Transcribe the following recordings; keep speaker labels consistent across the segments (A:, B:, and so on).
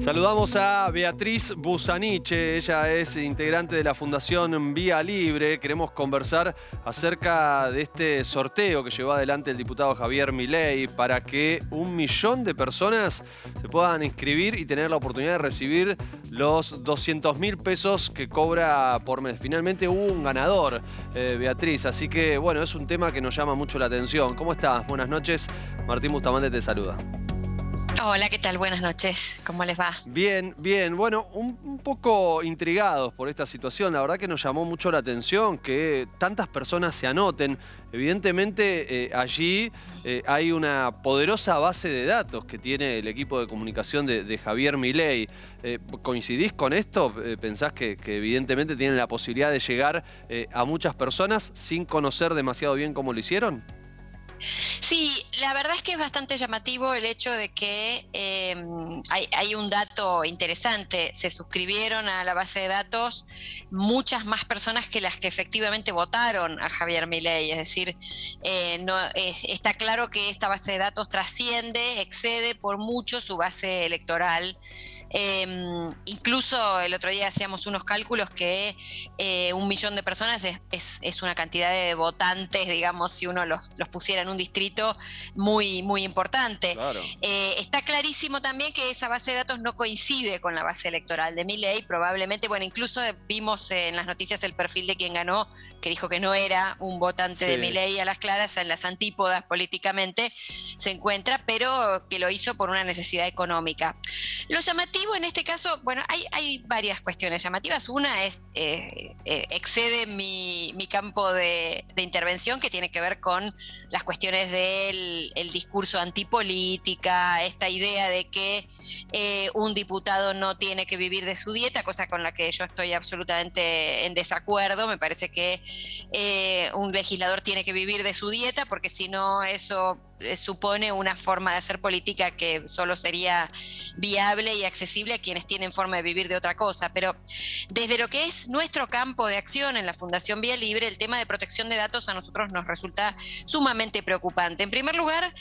A: Saludamos a Beatriz Busaniche, ella es integrante de la Fundación Vía Libre. Queremos conversar acerca de este sorteo que llevó adelante el diputado Javier Milei para que un millón de personas se puedan inscribir y tener la oportunidad de recibir los 200 mil pesos que cobra por mes. Finalmente hubo un ganador, eh, Beatriz, así que bueno, es un tema que nos llama mucho la atención. ¿Cómo estás? Buenas noches. Martín Bustamante te saluda.
B: Hola, ¿qué tal? Buenas noches. ¿Cómo les va?
A: Bien, bien. Bueno, un, poco intrigados por esta situación. La verdad que nos llamó mucho la atención que tantas personas se anoten. Evidentemente eh, allí eh, hay una poderosa base de datos que tiene el equipo de comunicación de, Javier Milei. Eh, ¿Coincidís con esto? ¿Pensás que, que, evidentemente tienen la posibilidad de llegar a muchas personas sin conocer demasiado bien cómo lo hicieron?
B: Sí, la verdad es que es bastante llamativo el hecho de que em, hay, un dato interesante. Se suscribieron a la base de datos muchas más personas que las que efectivamente votaron a Javier Milei. Es decir, eh, no, está claro que esta base de datos trasciende, excede por mucho su base electoral. Em, incluso el otro día hacíamos unos cálculos que eh, un millón de personas es, una cantidad de votantes, digamos, si uno los, pusiera en un distrito muy, muy importante. Eh, está clarísimo también que esa base de datos no coincide con la base electoral de ley probablemente, bueno, incluso vimos en las noticias el perfil de quien ganó, que dijo que no era un votante de mi ley a las claras, en las antípodas políticamente se encuentra, pero que lo hizo por una necesidad económica. Lo llamativo en este caso, bueno, hay, varias cuestiones llamativas. Una es, eh, eh, excede mi, campo de, intervención que tiene que ver con las cuestiones del discurso antipolítica, esta idea de que eh, un diputado no tiene que vivir de su dieta, cosa con la que yo estoy absolutamente en desacuerdo. Me parece que un legislador tiene que vivir de su dieta porque si no eso supone una forma de hacer política que solo sería viable y accesible a quienes tienen forma de vivir de otra cosa. Pero desde lo que es nuestro campo de acción en la Fundación Vía Libre, el tema de protección de datos a nosotros nos resulta sumamente preocupante. En primer lugar,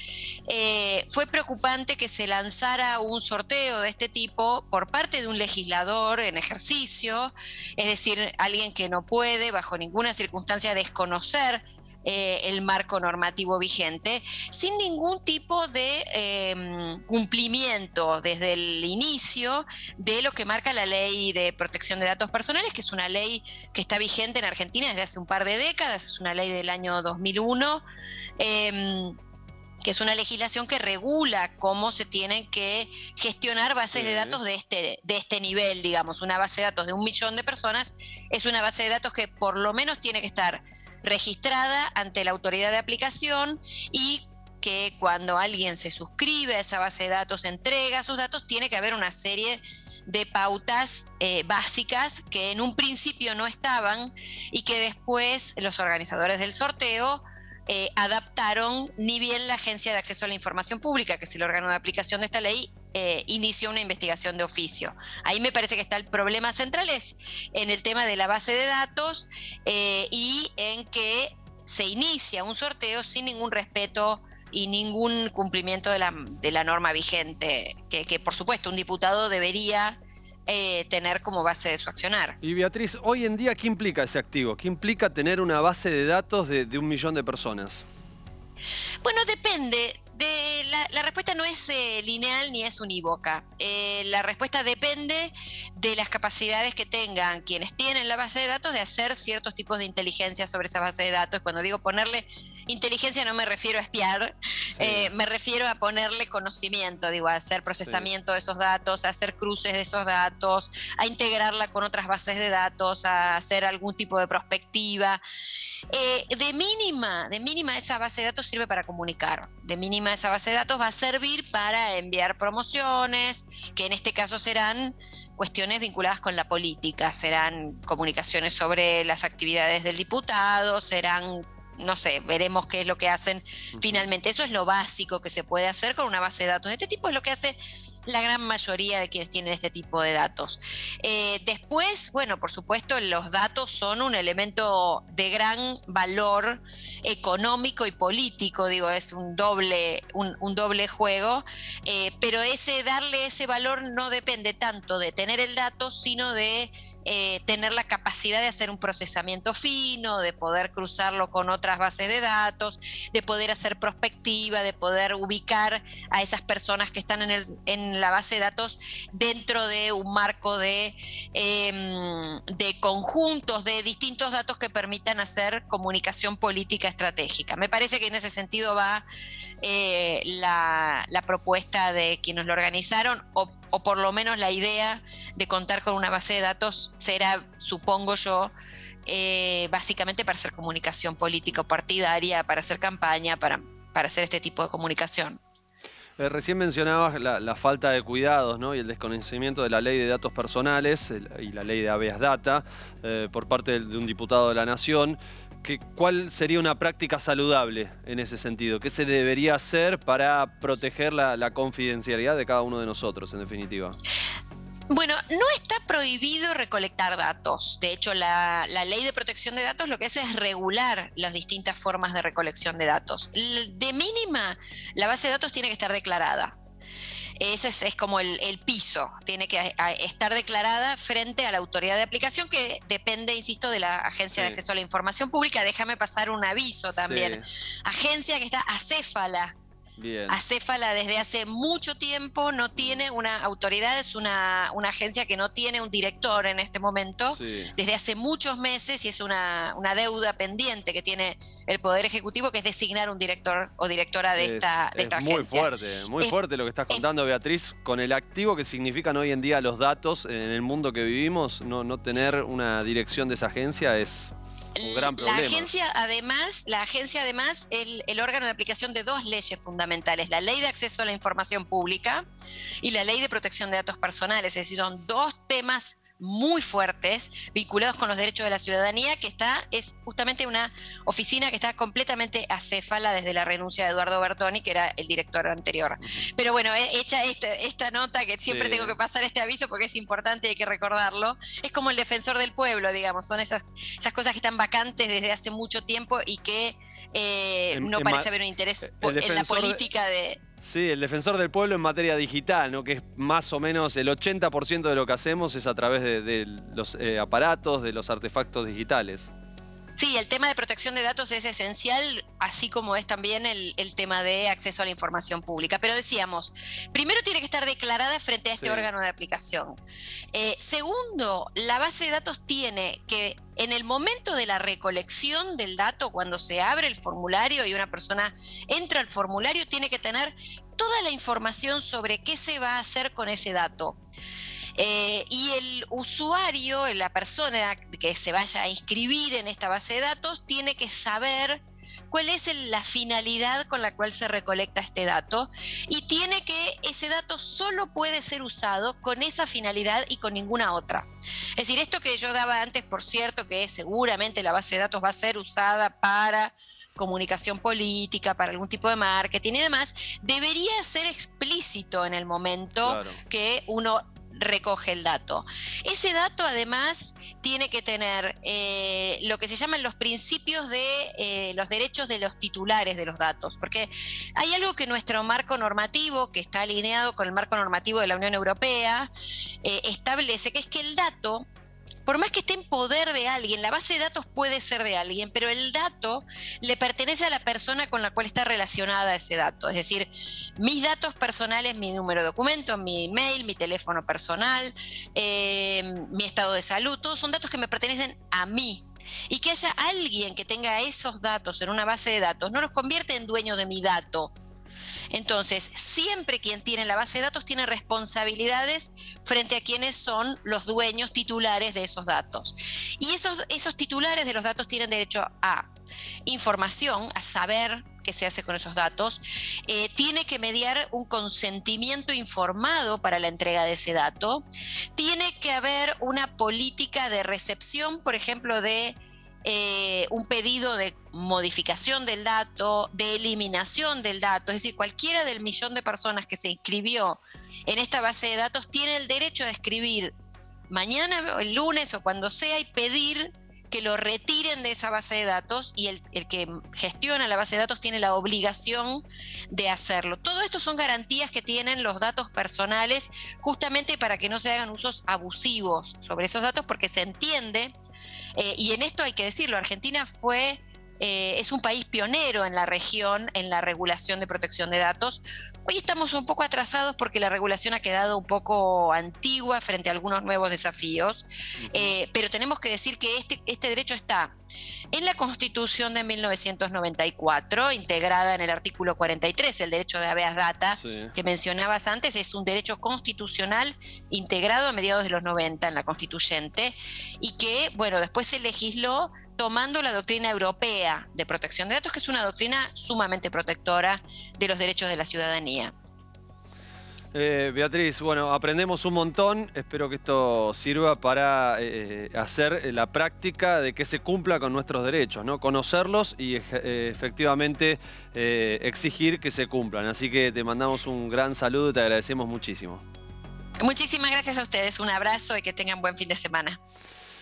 B: eh, fue preocupante que se lanzara un sorteo de este tipo por parte de un legislador en ejercicio, es decir, alguien que no puede bajo ninguna circunstancia desconocer eh, el marco normativo vigente, sin ningún tipo de em, cumplimiento desde el inicio de lo que marca la ley de protección de datos personales, que es una ley que está vigente en Argentina desde hace un par de décadas, es una ley del año 2001 em, que es una legislación que regula cómo se tienen que gestionar bases de datos de este, de este nivel, digamos. Una base de datos de un millón de personas es una base de datos que por lo menos tiene que estar registrada ante la autoridad de aplicación y que cuando alguien se suscribe a esa base de datos, entrega sus datos, tiene que haber una serie de pautas eh, básicas que en un principio no estaban y que después los organizadores del sorteo eh, adaptaron, ni bien la Agencia de Acceso a la Información Pública, que es el órgano de aplicación de esta ley, eh, inició una investigación de oficio. Ahí me parece que está el problema central, es en el tema de la base de datos eh, y en que se inicia un sorteo sin ningún respeto y ningún cumplimiento de la, norma vigente, que, por supuesto un diputado debería eh, tener como base de su accionar.
A: Y Beatriz, hoy en día, ¿qué implica ese activo? ¿Qué implica tener una base de datos de, de un millón de personas?
B: Bueno, depende la, respuesta no es eh, lineal ni es unívoca. Eh, la respuesta depende de las capacidades que tengan quienes tienen la base de datos de hacer ciertos tipos de inteligencia sobre esa base de datos. Cuando digo ponerle inteligencia no me refiero a espiar, eh, me refiero a ponerle conocimiento, digo, a hacer procesamiento de esos datos, a hacer cruces de esos datos, a integrarla con otras bases de datos, a hacer algún tipo de prospectiva. de mínima, de mínima esa base de datos sirve para comunicar, de mínima esa base de datos va a servir para enviar promociones, que en este caso serán cuestiones vinculadas con la política, serán comunicaciones sobre las actividades del diputado, serán no sé, veremos qué es lo que hacen finalmente. Eso es lo básico que se puede hacer con una base de datos. Este tipo es lo que hace la gran mayoría de quienes tienen este tipo de datos. Eh, después, bueno, por supuesto, los datos son un elemento de gran valor económico y político, digo, es un doble, un, doble juego, eh, pero ese darle ese valor no depende tanto de tener el dato, sino de eh, tener la capacidad de hacer un procesamiento fino, de poder cruzarlo con otras bases de datos, de poder hacer prospectiva, de poder ubicar a esas personas que están en, el, en la base de datos dentro de un marco de, em, de conjuntos de distintos datos que permitan hacer comunicación política estratégica. Me parece que en ese sentido va eh, la, la propuesta de quienes lo organizaron o o por lo menos la idea de contar con una base de datos será, supongo yo, eh, básicamente para hacer comunicación política partidaria, para hacer campaña, para, para hacer este tipo de comunicación.
A: Eh, recién mencionabas la, falta de cuidados y el desconocimiento de la ley de datos personales y la ley de habeas data eh, por parte de, un diputado de la Nación. ¿Cuál sería una práctica saludable en ese sentido? ¿Qué se debería hacer para proteger la, confidencialidad de cada uno de nosotros, en definitiva?
B: Bueno, no está prohibido recolectar datos. De hecho, la, ley de protección de datos lo que hace es regular las distintas formas de recolección de datos. De mínima, la base de datos tiene que estar declarada. Ese es, como el, piso, tiene que estar declarada frente a la autoridad de aplicación que depende, insisto, de la Agencia de Acceso a la Información Pública. Déjame pasar un aviso también. Agencia que está acéfala Acéfala desde hace mucho tiempo no tiene una autoridad, es una, agencia que no tiene un director en este momento, desde hace muchos meses y es una, deuda pendiente que tiene el Poder Ejecutivo, que es designar un director o directora de esta, de esta
A: muy fuerte, muy fuerte lo que estás contando, Beatriz, con el activo que significan hoy en día los datos en el mundo que vivimos, no, no tener una dirección de esa agencia es la
B: agencia, además, la agencia además es el, órgano de aplicación de dos leyes fundamentales, la ley de acceso a la información pública y la ley de protección de datos personales, es decir, son dos temas muy fuertes vinculados con los derechos de la ciudadanía, que está, es justamente una oficina que está completamente acéfala desde la renuncia de Eduardo Bertoni, que era el director anterior. Pero bueno, hecha esta, nota, que siempre tengo que pasar este aviso porque es importante y hay que recordarlo, es como el defensor del pueblo, digamos, son esas, esas cosas que están vacantes desde hace mucho tiempo y que eh, no parece haber un interés en la política de
A: Sí, el defensor del pueblo en materia digital, ¿no? que es más o menos el 80% de lo que hacemos es a través de, los eh, aparatos, de los artefactos digitales.
B: Sí, el tema de protección de datos es esencial, así como es también el, tema de acceso a la información pública. Pero decíamos, primero tiene que estar declarada frente a este órgano de aplicación. Eh, segundo, la base de datos tiene que, en el momento de la recolección del dato, cuando se abre el formulario y una persona entra al formulario, tiene que tener toda la información sobre qué se va a hacer con ese dato. Eh, y el usuario, la persona que se vaya a inscribir en esta base de datos, tiene que saber cuál es la finalidad con la cual se recolecta este dato y tiene que ese dato solo puede ser usado con esa finalidad y con ninguna otra. Es decir, esto que yo daba antes, por cierto, que seguramente la base de datos va a ser usada para comunicación política, para algún tipo de marketing y demás, debería ser explícito en el momento que uno recoge el dato. Ese dato además tiene que tener eh, lo que se llaman los principios de eh, los derechos de los titulares de los datos, porque hay algo que nuestro marco normativo, que está alineado con el marco normativo de la Unión Europea, eh, establece, que es que el dato por más que esté en poder de alguien, la base de datos puede ser de alguien, pero el dato le pertenece a la persona con la cual está relacionada ese dato. Es decir, mis datos personales, mi número de documento, mi email, mi teléfono personal, eh, mi estado de salud, todos son datos que me pertenecen a mí. Y que haya alguien que tenga esos datos en una base de datos no los convierte en dueño de mi dato, entonces, siempre quien tiene la base de datos tiene responsabilidades frente a quienes son los dueños titulares de esos datos. Y esos, esos titulares de los datos tienen derecho a información, a saber qué se hace con esos datos, eh, tiene que mediar un consentimiento informado para la entrega de ese dato, tiene que haber una política de recepción, por ejemplo, de eh, un pedido de modificación del dato, de eliminación del dato, es decir, cualquiera del millón de personas que se inscribió en esta base de datos tiene el derecho de escribir mañana, el lunes o cuando sea y pedir que lo retiren de esa base de datos y el, que gestiona la base de datos tiene la obligación de hacerlo. Todo esto son garantías que tienen los datos personales justamente para que no se hagan usos abusivos sobre esos datos porque se entiende, eh, y en esto hay que decirlo, Argentina fue eh, es un país pionero en la región en la regulación de protección de datos. Hoy estamos un poco atrasados porque la regulación ha quedado un poco antigua frente a algunos nuevos desafíos, eh, pero tenemos que decir que este, este derecho está en la Constitución de 1994, integrada en el artículo 43, el derecho de habeas data que mencionabas antes, es un derecho constitucional integrado a mediados de los 90 en la constituyente y que, bueno, después se legisló tomando la doctrina europea de protección de datos, que es una doctrina sumamente protectora de los derechos de la ciudadanía.
A: Eh, Beatriz, bueno, aprendemos un montón. Espero que esto sirva para eh, hacer la práctica de que se cumpla con nuestros derechos, ¿no? Conocerlos y eh, efectivamente exigir que se cumplan. Así que te mandamos un gran saludo y te agradecemos muchísimo.
B: Muchísimas gracias a ustedes. Un abrazo y que tengan buen fin de semana.